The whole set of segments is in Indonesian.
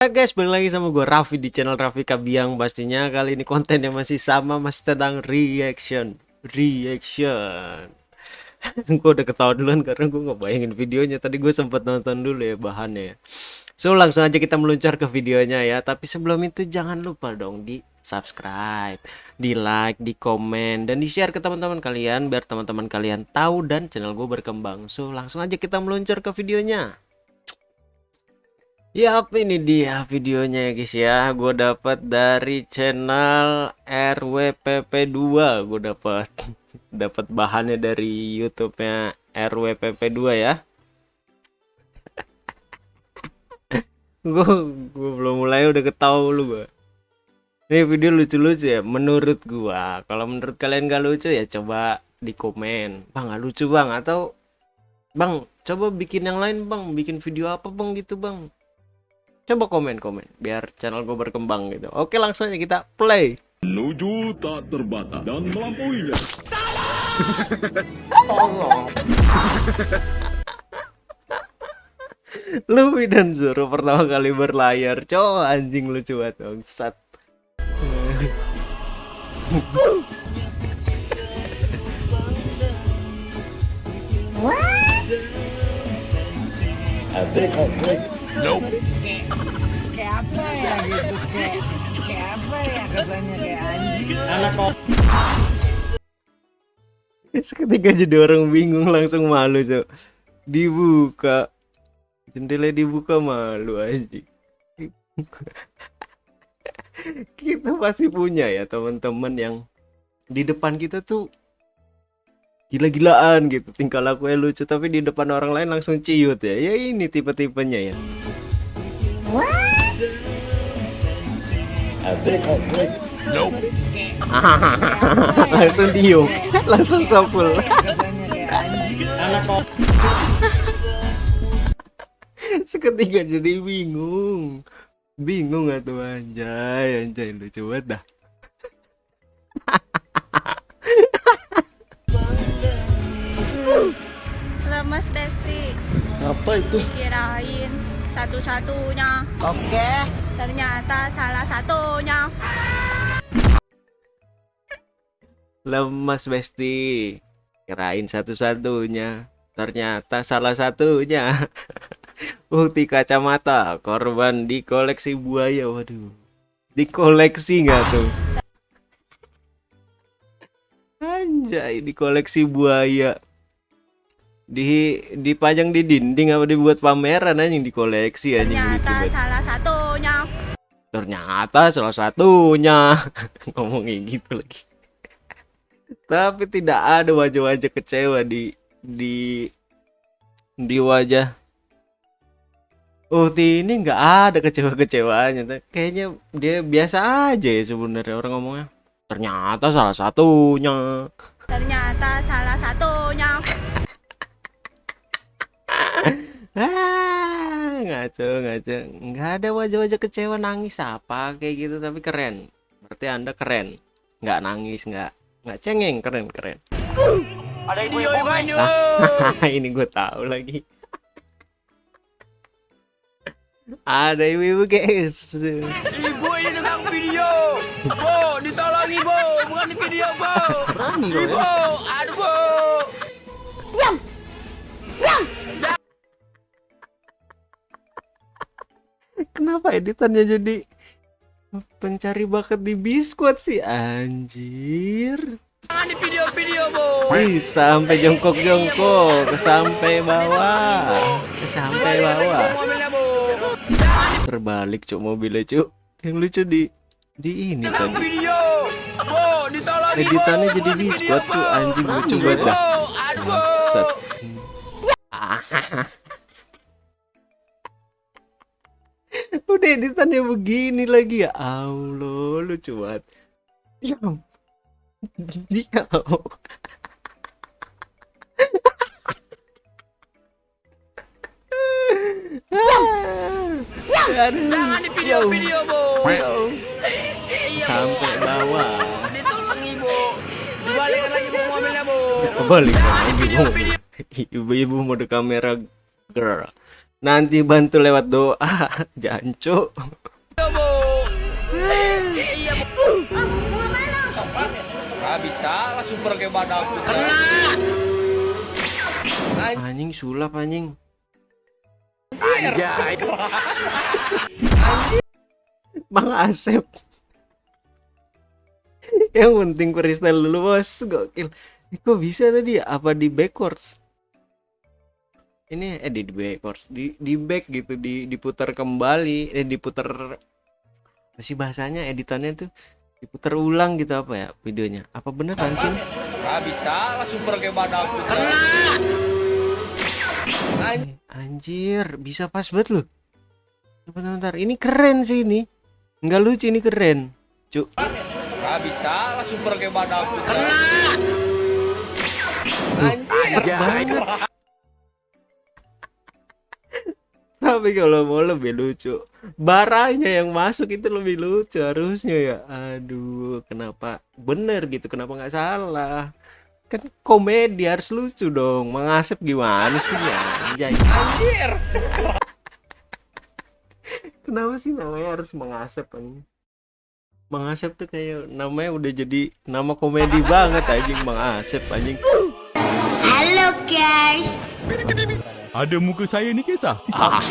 Hai guys, balik lagi sama gue Raffi di channel Raffi Kabiang. Pastinya kali ini kontennya masih sama Masih tentang reaction. Reaction. Gue udah ketawa duluan karena gue gak bayangin videonya. Tadi gue sempat nonton dulu ya bahannya ya. So langsung aja kita meluncur ke videonya ya. Tapi sebelum itu jangan lupa dong di subscribe Di like, di komen, dan di share ke teman-teman kalian Biar teman-teman kalian tahu dan channel gue berkembang. So langsung aja kita meluncur ke videonya Ya ini dia videonya ya guys ya? Gue dapat dari channel RWPP2 Gue dapat dapat bahannya dari YouTube-nya RWPP2 ya. Gue gue belum mulai udah ketawa lu gue Ini video lucu-lucu ya menurut gua. Kalau menurut kalian gak lucu ya coba di komen. Bang gak lucu bang? Atau Bang coba bikin yang lain bang. Bikin video apa bang gitu bang coba komen-komen biar channel gue berkembang gitu. Oke langsung aja kita play. Menuju tak terbata dan melampauinya. Luffy dan Zoro pertama kali berlayar. Cow anjing lucu banget bangsat. Asik, asik. Kayak apa ya gitu kayak kayak apa ya kesannya kayak anjing Anak kok. Seketika jadi orang bingung langsung malu cok. Dibuka. Jendela dibuka malu anjing. Kita pasti punya ya teman-teman yang Di depan kita tuh Gila-gilaan gitu. Tingkah lakunya lucu Tapi di depan orang lain langsung ciut ya. Ya ini tipe-tipenya ya. Asik. Langsung diem. Langsung sopul. Seketika jadi bingung. Bingung tuh anjay Anjay. Lucu banget dah Apa itu? kirain satu-satunya. oke Ternyata salah satunya. Lemas Besti Kirain satu-satunya Ternyata salah satunya Bukti kacamata Korban di koleksi buaya Waduh Dikoleksi nggak tuh? Anjay di koleksi buaya di dipajang di dinding apa dibuat pameran anjing di koleksi anjing lucu Ternyata salah satunya. Ternyata salah satunya ngomongin gitu lagi. Tapi tidak ada wajah-wajah kecewa di di di wajah Uhti ini nggak ada kecewa-kecewaannya. Kayaknya dia biasa aja ya sebenarnya orang ngomongnya. Ternyata salah satunya. Ternyata salah satunya. Ah, ngaco ngaco. Nggak ada wajah-wajah kecewa nangis apa kayak gitu tapi keren. Berarti Anda keren. Nggak nangis, nggak nggak cengeng, keren keren. ada ibu-ibu guys Ah, ini gue tahu lagi. Ada ibu-ibu guys. ibu ini tukang video bo ditolongi bo bukan di video bo Berani Kenapa editannya jadi pencari bakat di biskuit sih? Anjir? jangan di video-video bo Wih, sampai jongkok-jongkok, sampai bawah, sampai bawah. Terbalik cuk mobilnya cuk. Yang lucu di di ini tadi. Editannya jadi biskuit tuh anjing lucu banget dah. bo Udah editannya begini lagi ya Allah lucu banget. Diam. Diam. Diam. jangan di video-video bo Sampai bawah. ditolongi bo dibalikin lagi bo mobilnya bo Kebalik lagi bu. Ibu-ibu mode kamera girl. Nanti bantu lewat doa. Jancu bisa lah super kayak badak. Kena. anjing. Sulap anjing. Anjay. Bang Asep. Yang penting freestyle dulu bos. Gokil. Ini kok bisa tadi? Apa di backwards ini eh di, di backwards di di back gitu di diputar kembali eh diputar apa sih bahasanya editannya tuh diputar ulang gitu apa ya videonya apa bener anjing Ah, bisa lah super kayak badak. Kena. Eh, anjir bisa pas banget loh bentar, bentar ini keren sih ini nggak lucu ini keren cuk Ah, bisa lah super kayak badak. Kena. Anjay. banget tapi kalau mau lebih lucu baranya yang masuk itu lebih lucu harusnya ya. Aduh kenapa bener gitu kenapa nggak salah? Kan komedi harus lucu dong mengasep gimana sih ya? Anjay. Anjir. kenapa sih namanya harus mengasep anjing? Mengasep tuh kayak namanya udah jadi nama komedi banget anjing mengasep anjing Ada muka saya ni kisah.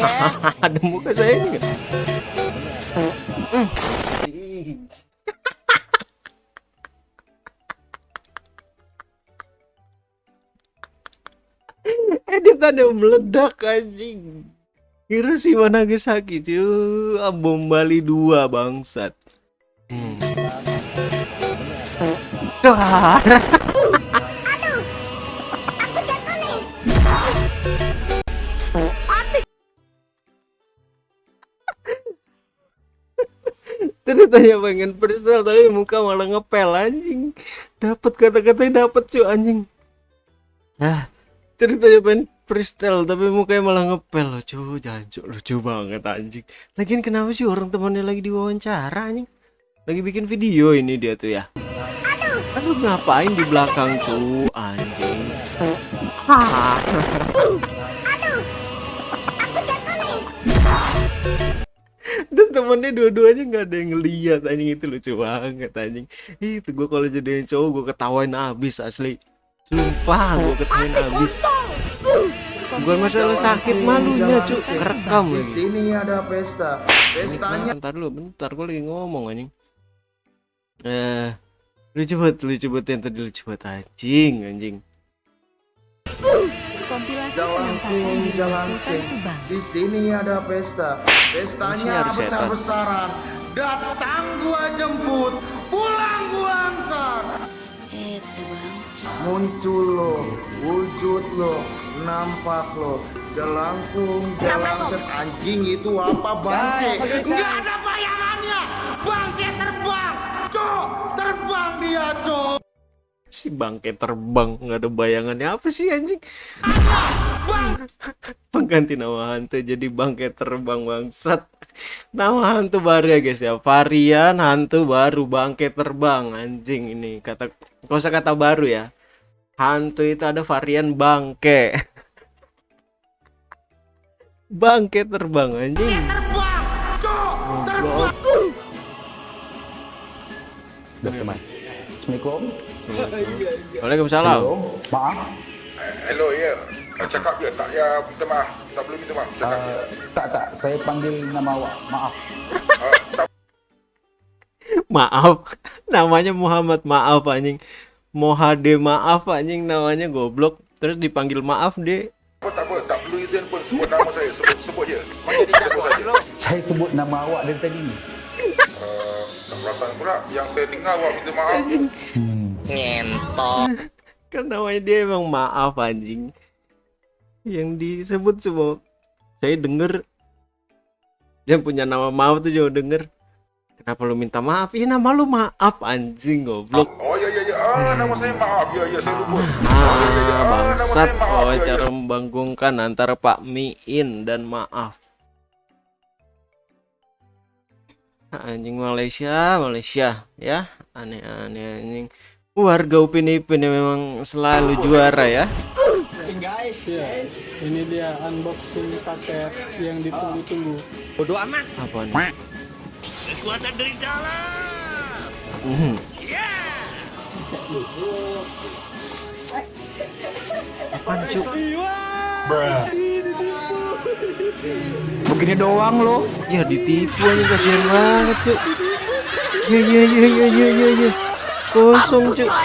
ada muka saya ini nggak? editannya meledak anjing Hiroshima Nagasaki cuy Ah, bom Bali 2 bangsat hmm. ceritanya pengen freestyle tapi muka malah ngepel anjing. Dapat kata-katanya dapat cuy anjing. Ah ceritanya pengen freestyle tapi mukanya malah ngepel loh cuy jancuk lucu banget anjing. Lagian kenapa sih orang temannya lagi diwawancara anjing? Lagi bikin video ini dia tuh ya. Aduh. Ngapain di belakang tuh anjing? Dan temennya dua-duanya nggak ada yang ngeliat anjing. Itu lucu banget anjing. Itu gue kalau jadiin cowok gue ketawain abis asli. Sumpah gue ketawain abis. bukan masalah sakit malunya cu kerekam Di sini ada pesta. Pestanya bentar dulu bentar gue lagi ngomong anjing. Eh lucu banget lucu banget yang tadi lucu banget anjing anjing Kompilasi Jalan penangkapan di Jalan di sini ada pesta. Pestanya besar-besaran. Datang gua jemput, pulang gua antar. Muncul lo, wujud lo, nampak lo. Jelangkung, jelangkung anjing itu apa bangke? Enggak ada bayangannya. Si bangke terbang nggak ada bayangannya. Apa sih anjing? Pengganti nama hantu jadi bangke terbang bangsat. Nama hantu baru ya guys ya. Varian hantu baru bangke terbang anjing ini kata kosa kata baru ya. Hantu itu ada varian bangke. Bangke terbang anjing. Goblok. Assalamualaikum. Waalaikumsalam Maaf, Hello, ya. Yeah. Cakap je, tak ya minta maaf. Tak boleh minta maaf. Cakap uh, tak tak, saya panggil nama awak. Maaf. Uh, tak maaf namanya Muhammad maaf anjing Mohade maaf anjing namanya goblok terus dipanggil maaf deh apa, tak apa. Tak perlu izin pun sebut nama saya. Sebut, sebut je. Sebut saja. Saya sebut nama awak dari tadi ni. Tak perasan pula yang saya dengar awak minta maaf. Hmm. kan namanya dia emang maaf anjing. Yang disebut semua saya denger. Yang punya nama maaf tuh juga denger. Kenapa lu minta maaf? Iya nama lu maaf anjing goblok. Oh, ya, ya, ya. Ah, nama saya maaf. Ya, ya, saya lupa. ah bangsat. wawancara membanggungkan antara Pak Miin dan maaf anjing Malaysia Malaysia ya aneh-aneh anjing warga Upin Ipin yang memang selalu juara ya Guys, Ini dia unboxing paket yang ditunggu-tunggu. Bodoh amat. Apa nih? Kekuatan dari dalam. Mhm. Apaan cuk? Begini doang lo. Ya ditipu aja kasihan banget cuk. Ya ya ya ya ya ya ya. Kosong cuk.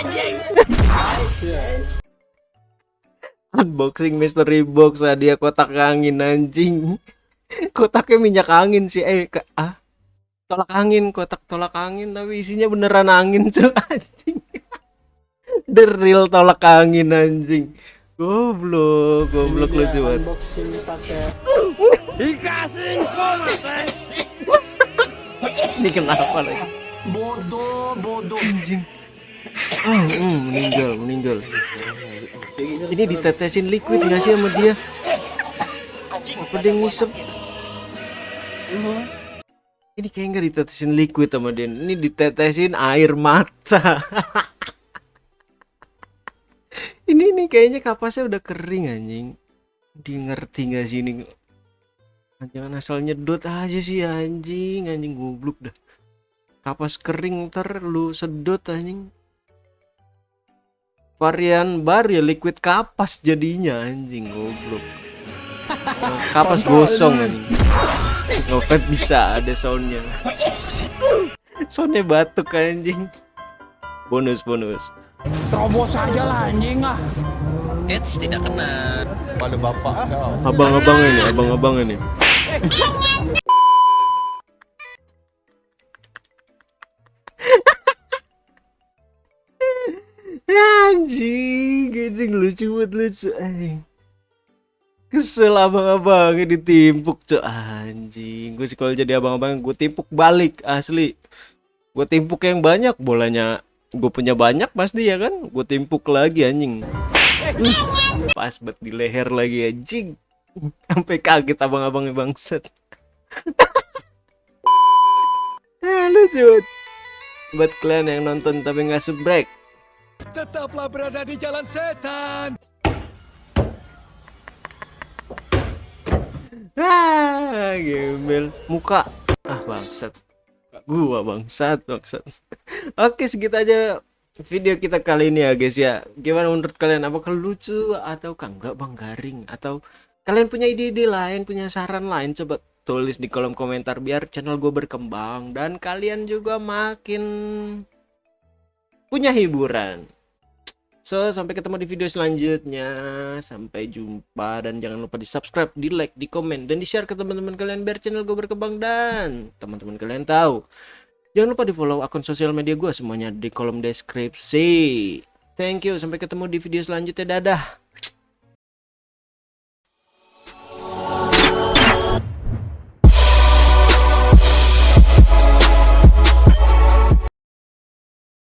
Unboxing mystery box hadiah kotak angin anjing. Kotaknya minyak angin sih eh ke, ah tolak angin kotak tolak angin tapi isinya beneran angin cuk anjing. The real tolak angin anjing. Goblok, goblok Ini lu dia cuman. unboxing paket Dikasih info mas. eh. Ini kenapa lagi? Bodoh, bodoh. Anjing. Ah, mm, meninggal, meninggal. Ini ditetesin liquid nggak sih sama dia? Apa dia ngisep? Ini kayak nggak ditetesin liquid sama dia. Ini ditetesin air mata. ini nih kayaknya kapasnya udah kering anjing. Dia ngerti nggak sih ini? Jangan asal nyedot aja sih anjing, anjing goblok dah. Kapas kering ntar lu sedot anjing. Varian baru ya liquid kapas jadinya anjing goblok. Kapas gosong anjing. Ngopet bisa ada soundnya. Soundnya batuk anjing. Bonus bonus. Terobos aja lah anjing ah. Kepala bapak kau. Abang-abang ini, abang-abang ini. Anjing, gede lucu banget lucu anjing. Kesel abang-abangnya ditimpuk cok anjing. Gue sih kalau jadi abang-abang gue timpuk balik asli. Gue timpuk yang banyak bolanya gue punya banyak pasti ya kan? Gue timpuk lagi anjing. Uh, pas banget di leher lagi anjing sampai kaget abang-abangnya bangset lucu banget. buat kalian yang nonton tapi nggak subrek. Tetaplah berada di jalan setan. ah gembel. Muka. Ah bangsat gua bangsat bangsat oke segitu aja video kita kali ini ya guys ya. Gimana menurut kalian? Apakah lucu atau enggak bang? Garing? Atau kalian punya ide-ide lain punya saran lain? Coba tulis di kolom komentar biar channel gue berkembang dan kalian juga makin punya hiburan So, sampai ketemu di video selanjutnya. Sampai jumpa dan jangan lupa di subscribe, di like, di komen, dan di share ke teman-teman kalian biar channel gue berkembang dan teman-teman kalian tahu. Jangan lupa di follow akun sosial media gue semuanya di kolom deskripsi. Thank you, sampai ketemu di video selanjutnya. Dadah.